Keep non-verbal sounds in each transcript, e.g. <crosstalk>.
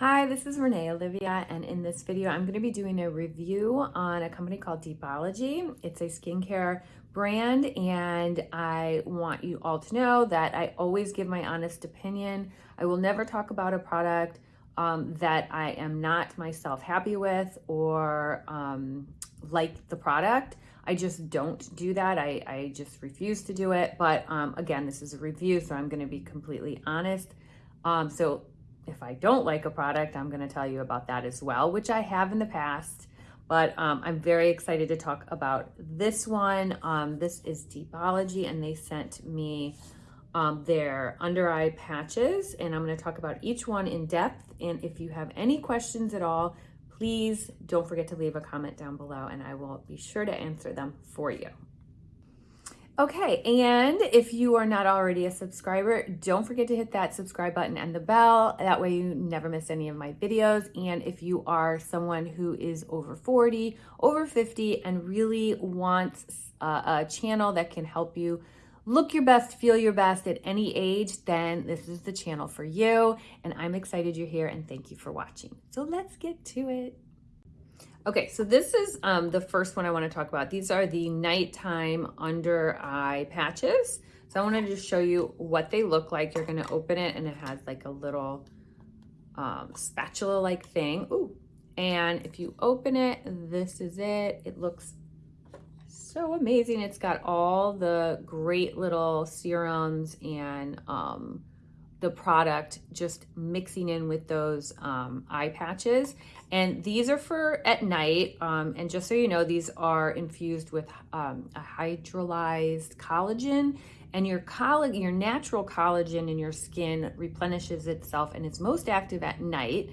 Hi, this is Renee Olivia, and in this video, I'm going to be doing a review on a company called Deepology. It's a skincare brand, and I want you all to know that I always give my honest opinion. I will never talk about a product um, that I am not myself happy with or um, like the product. I just don't do that. I, I just refuse to do it. But um, again, this is a review, so I'm going to be completely honest. Um, so if I don't like a product, I'm going to tell you about that as well, which I have in the past. But um, I'm very excited to talk about this one. Um, this is Deepology, and they sent me um, their under eye patches, and I'm going to talk about each one in depth. And if you have any questions at all, please don't forget to leave a comment down below, and I will be sure to answer them for you. Okay, and if you are not already a subscriber, don't forget to hit that subscribe button and the bell. That way you never miss any of my videos. And if you are someone who is over 40, over 50, and really wants a, a channel that can help you look your best, feel your best at any age, then this is the channel for you. And I'm excited you're here and thank you for watching. So let's get to it. Okay, so this is um, the first one I want to talk about. These are the nighttime under eye patches. So I want to just show you what they look like. You're going to open it and it has like a little um, spatula-like thing. Ooh. And if you open it, this is it. It looks so amazing. It's got all the great little serums and um, the product just mixing in with those um, eye patches. And these are for at night. Um, and just so you know, these are infused with um, a hydrolyzed collagen. And your collagen, your natural collagen in your skin replenishes itself and it's most active at night.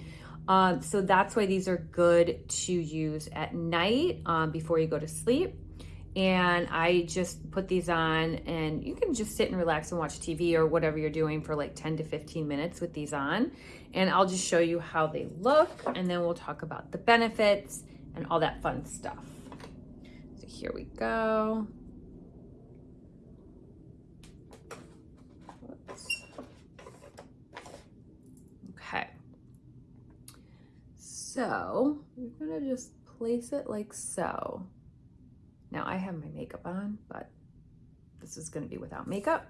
Um, so that's why these are good to use at night um, before you go to sleep and I just put these on and you can just sit and relax and watch TV or whatever you're doing for like 10 to 15 minutes with these on. And I'll just show you how they look and then we'll talk about the benefits and all that fun stuff. So here we go. Okay. So we're gonna just place it like so. Now I have my makeup on, but this is gonna be without makeup.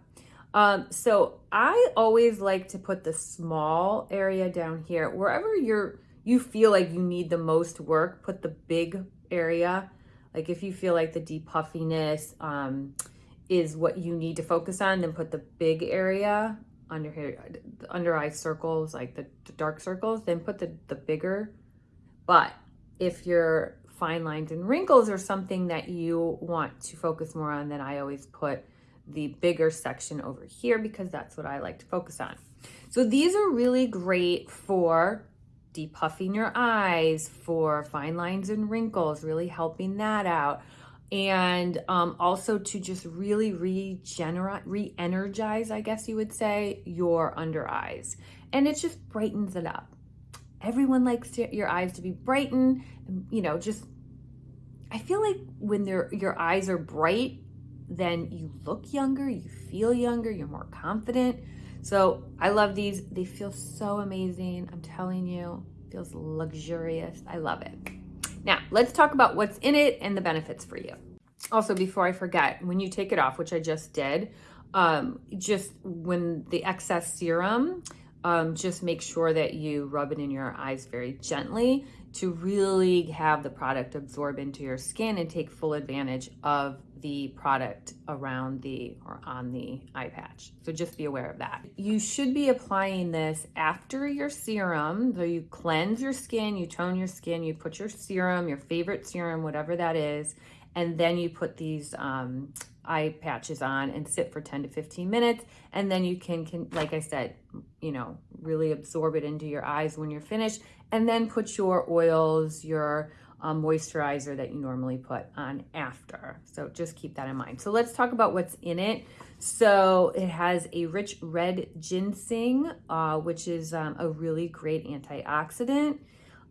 Um, so I always like to put the small area down here. Wherever you're, you feel like you need the most work, put the big area. Like if you feel like the deep puffiness um, is what you need to focus on, then put the big area under here, under eye circles, like the, the dark circles, then put the, the bigger. But if you're fine lines and wrinkles are something that you want to focus more on, then I always put the bigger section over here because that's what I like to focus on. So these are really great for depuffing your eyes, for fine lines and wrinkles, really helping that out. And um, also to just really regenerate, re-energize, I guess you would say, your under eyes. And it just brightens it up everyone likes to, your eyes to be brightened, you know, just, I feel like when your eyes are bright, then you look younger, you feel younger, you're more confident. So I love these. They feel so amazing. I'm telling you, feels luxurious. I love it. Now let's talk about what's in it and the benefits for you. Also, before I forget, when you take it off, which I just did, um, just when the excess serum, um, just make sure that you rub it in your eyes very gently to really have the product absorb into your skin and take full advantage of the product around the or on the eye patch. So just be aware of that. You should be applying this after your serum. So you cleanse your skin, you tone your skin, you put your serum, your favorite serum, whatever that is, and then you put these um, eye patches on and sit for 10 to 15 minutes. And then you can, can, like I said, you know, really absorb it into your eyes when you're finished. And then put your oils, your um, moisturizer that you normally put on after. So just keep that in mind. So let's talk about what's in it. So it has a rich red ginseng, uh, which is um, a really great antioxidant.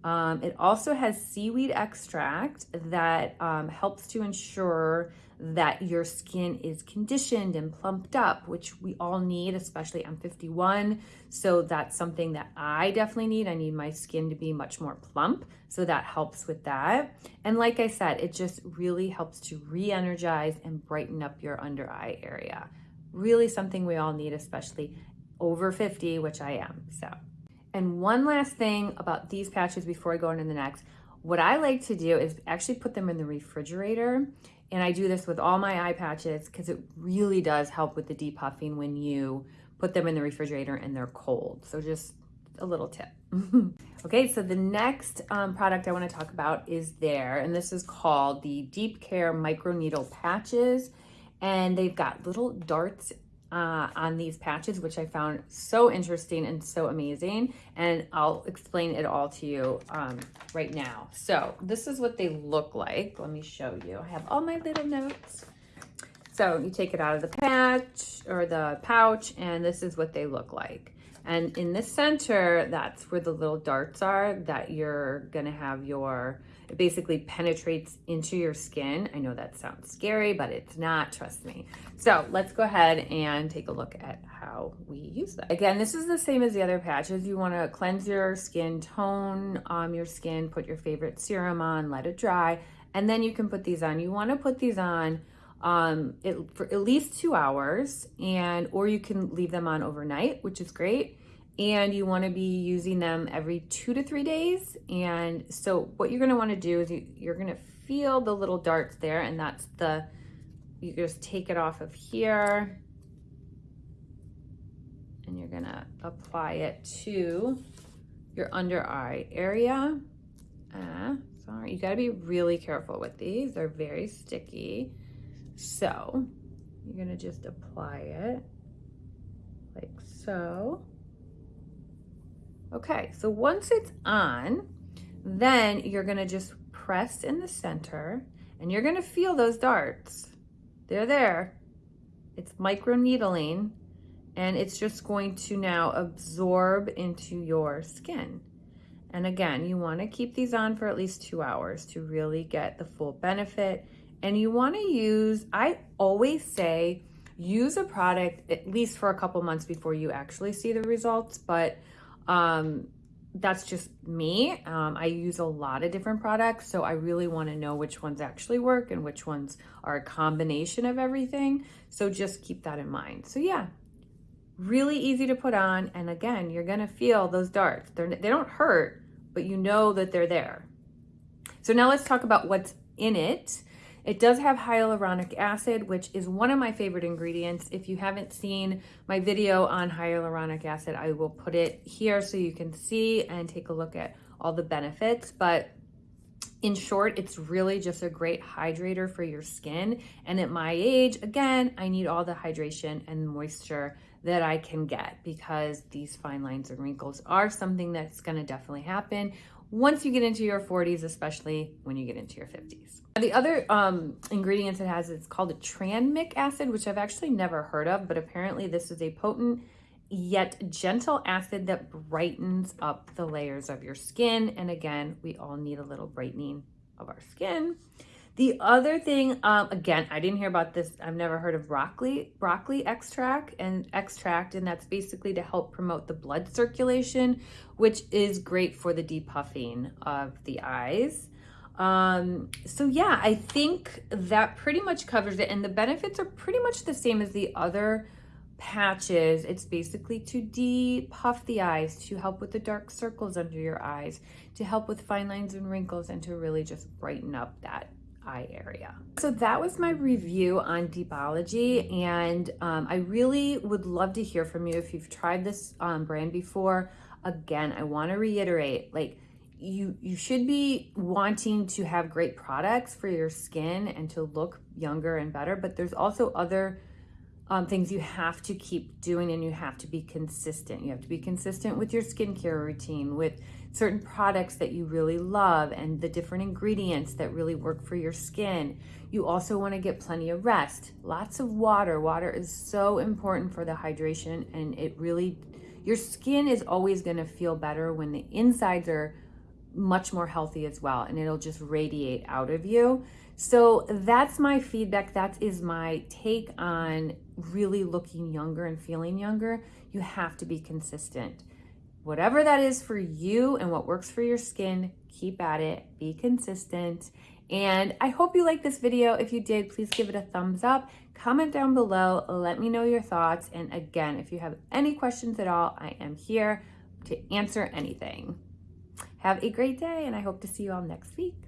Um, it also has seaweed extract that um, helps to ensure that your skin is conditioned and plumped up, which we all need, especially I'm 51. So that's something that I definitely need. I need my skin to be much more plump. So that helps with that. And like I said, it just really helps to re energize and brighten up your under eye area. Really something we all need, especially over 50, which I am. So, and one last thing about these patches before I go into the next. What I like to do is actually put them in the refrigerator and I do this with all my eye patches because it really does help with the depuffing when you put them in the refrigerator and they're cold. So just a little tip. <laughs> okay, so the next um, product I want to talk about is there, and this is called the Deep Care Micro Needle Patches. And they've got little darts uh, on these patches, which I found so interesting and so amazing. And I'll explain it all to you um, right now. So this is what they look like. Let me show you. I have all my little notes. So you take it out of the patch or the pouch, and this is what they look like. And in the center, that's where the little darts are that you're gonna have your it basically penetrates into your skin. I know that sounds scary, but it's not, trust me. So let's go ahead and take a look at how we use that. Again, this is the same as the other patches. You wanna cleanse your skin, tone um, your skin, put your favorite serum on, let it dry, and then you can put these on. You wanna put these on um, it, for at least two hours and or you can leave them on overnight, which is great and you want to be using them every two to three days. And so what you're going to want to do is you, you're going to feel the little darts there and that's the, you just take it off of here and you're going to apply it to your under eye area. Uh, sorry, you got to be really careful with these. They're very sticky. So you're going to just apply it like so. Okay, so once it's on, then you're gonna just press in the center and you're gonna feel those darts. They're there. It's micro needling and it's just going to now absorb into your skin. And again, you wanna keep these on for at least two hours to really get the full benefit. And you wanna use, I always say, use a product at least for a couple months before you actually see the results, but um, that's just me. Um, I use a lot of different products, so I really want to know which ones actually work and which ones are a combination of everything. So just keep that in mind. So yeah, really easy to put on. And again, you're going to feel those darts. They're, they don't hurt, but you know that they're there. So now let's talk about what's in it. It does have hyaluronic acid, which is one of my favorite ingredients. If you haven't seen my video on hyaluronic acid, I will put it here so you can see and take a look at all the benefits. But in short, it's really just a great hydrator for your skin. And at my age, again, I need all the hydration and moisture that I can get because these fine lines and wrinkles are something that's gonna definitely happen once you get into your 40s, especially when you get into your 50s. The other um, ingredients it has is called a tranexamic acid, which I've actually never heard of, but apparently this is a potent yet gentle acid that brightens up the layers of your skin. And again, we all need a little brightening of our skin. The other thing, um, again, I didn't hear about this. I've never heard of broccoli, broccoli extract and extract, and that's basically to help promote the blood circulation, which is great for the depuffing of the eyes. Um, so yeah, I think that pretty much covers it. And the benefits are pretty much the same as the other patches. It's basically to depuff the eyes, to help with the dark circles under your eyes, to help with fine lines and wrinkles, and to really just brighten up that eye area. So that was my review on Deepology and um, I really would love to hear from you if you've tried this um, brand before. Again, I want to reiterate, like you, you should be wanting to have great products for your skin and to look younger and better, but there's also other um, things you have to keep doing and you have to be consistent. You have to be consistent with your skincare routine, with certain products that you really love and the different ingredients that really work for your skin. You also want to get plenty of rest, lots of water. Water is so important for the hydration and it really, your skin is always going to feel better when the insides are much more healthy as well and it'll just radiate out of you. So that's my feedback. That is my take on really looking younger and feeling younger. You have to be consistent. Whatever that is for you and what works for your skin, keep at it, be consistent. And I hope you liked this video. If you did, please give it a thumbs up. Comment down below. Let me know your thoughts. And again, if you have any questions at all, I am here to answer anything. Have a great day, and I hope to see you all next week.